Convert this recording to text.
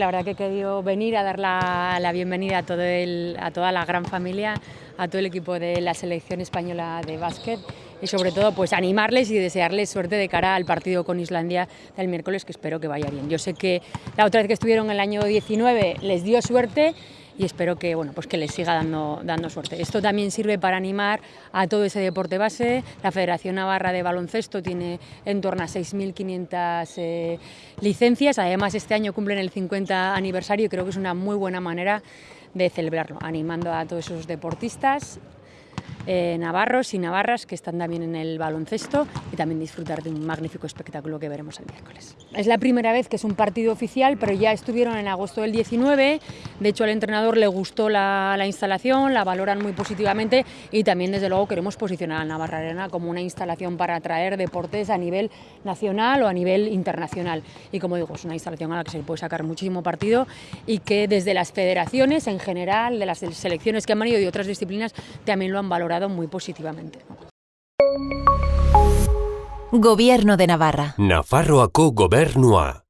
La verdad que he querido venir a dar la, la bienvenida a, a toda la gran familia, a todo el equipo de la selección española de básquet y sobre todo pues animarles y desearles suerte de cara al partido con Islandia del miércoles que espero que vaya bien. Yo sé que la otra vez que estuvieron el año 19 les dio suerte y espero que, bueno, pues que les siga dando, dando suerte. Esto también sirve para animar a todo ese deporte base. La Federación Navarra de Baloncesto tiene en torno a 6.500 eh, licencias. Además, este año cumplen el 50 aniversario y creo que es una muy buena manera de celebrarlo, animando a todos esos deportistas eh, navarros y navarras que están también en el baloncesto y también disfrutar de un magnífico espectáculo que veremos el miércoles. Es la primera vez que es un partido oficial, pero ya estuvieron en agosto del 19, de hecho al entrenador le gustó la, la instalación, la valoran muy positivamente y también desde luego queremos posicionar a Navarra Arena como una instalación para atraer deportes a nivel nacional o a nivel internacional. Y como digo, es una instalación a la que se puede sacar muchísimo partido y que desde las federaciones en general, de las selecciones que han venido de otras disciplinas, también lo han valorado muy positivamente. Gobierno de Navarra. Nafarroako gobernua.